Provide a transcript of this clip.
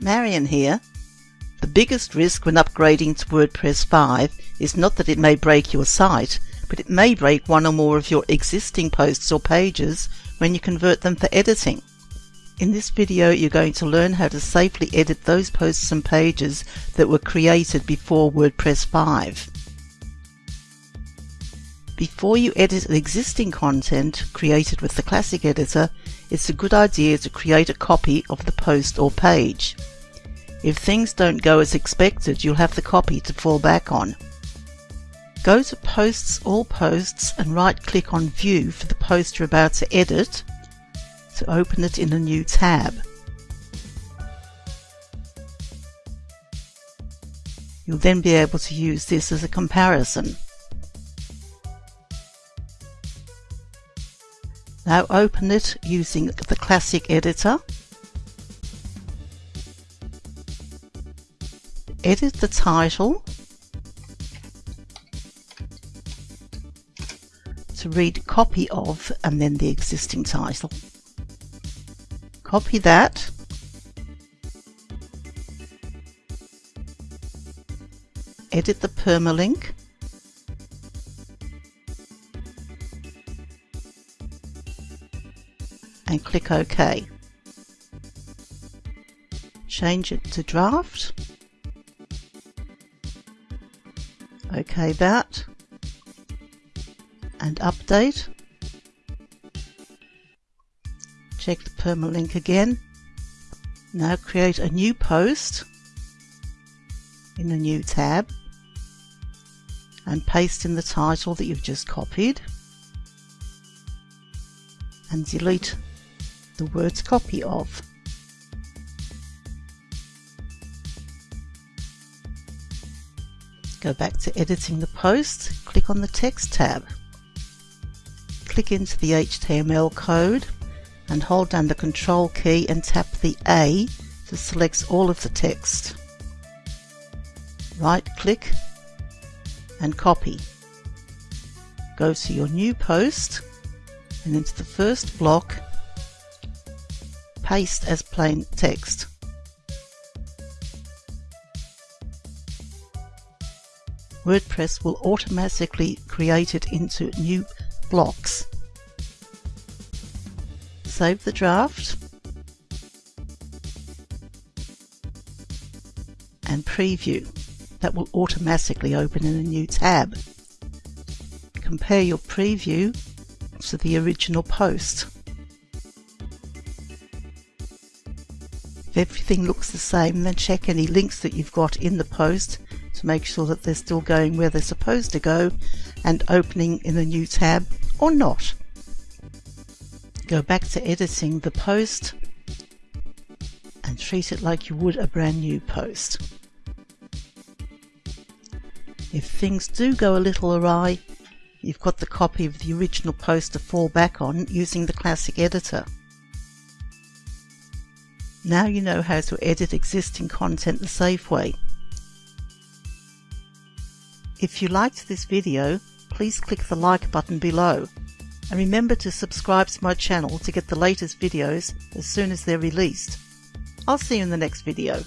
Marion here. The biggest risk when upgrading to WordPress 5 is not that it may break your site, but it may break one or more of your existing posts or pages when you convert them for editing. In this video you're going to learn how to safely edit those posts and pages that were created before WordPress 5. Before you edit existing content created with the Classic Editor, it's a good idea to create a copy of the post or page. If things don't go as expected, you'll have the copy to fall back on. Go to Posts All Posts and right click on View for the post you're about to edit to open it in a new tab. You'll then be able to use this as a comparison. Now open it using the Classic Editor. Edit the title to read copy of and then the existing title. Copy that. Edit the permalink. And click OK. Change it to draft. OK that and update. Check the permalink again. Now create a new post in a new tab and paste in the title that you've just copied and delete the words copy of. Go back to editing the post, click on the text tab click into the HTML code and hold down the control key and tap the A to select all of the text. Right click and copy. Go to your new post and into the first block paste as plain text. WordPress will automatically create it into new blocks. Save the draft and preview. That will automatically open in a new tab. Compare your preview to the original post. If everything looks the same, then check any links that you've got in the post to make sure that they're still going where they're supposed to go and opening in a new tab or not. Go back to editing the post and treat it like you would a brand new post. If things do go a little awry, you've got the copy of the original post to fall back on using the classic editor. Now you know how to edit existing content the safe way. If you liked this video, please click the like button below. And remember to subscribe to my channel to get the latest videos as soon as they're released. I'll see you in the next video.